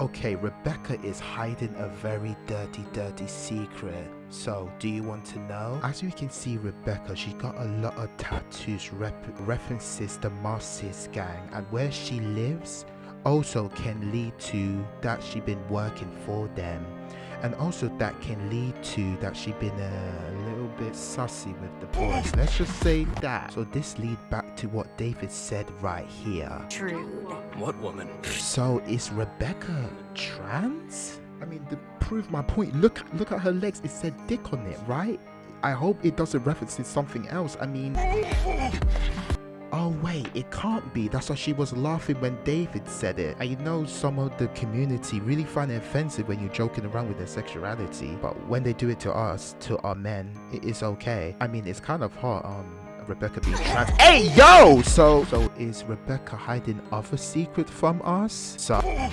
Okay, Rebecca is hiding a very dirty, dirty secret. So, do you want to know? As we can see, Rebecca, she got a lot of tattoos rep references the Marxist gang and where she lives also can lead to that she been working for them and also that can lead to that she been a little bit sussy with the boys. Let's just say that. So this lead back to what david said right here. Trude. What woman? so is rebecca trans? I mean to prove my point look look at her legs. It said dick on it right? I hope it doesn't reference to something else. I mean Oh wait, it can't be. That's why she was laughing when David said it. You know some of the community really find it offensive when you're joking around with their sexuality. But when they do it to us, to our men, it is okay. I mean, it's kind of hot, um, Rebecca being trans. Hey yo! So, so is Rebecca hiding other secret from us? So...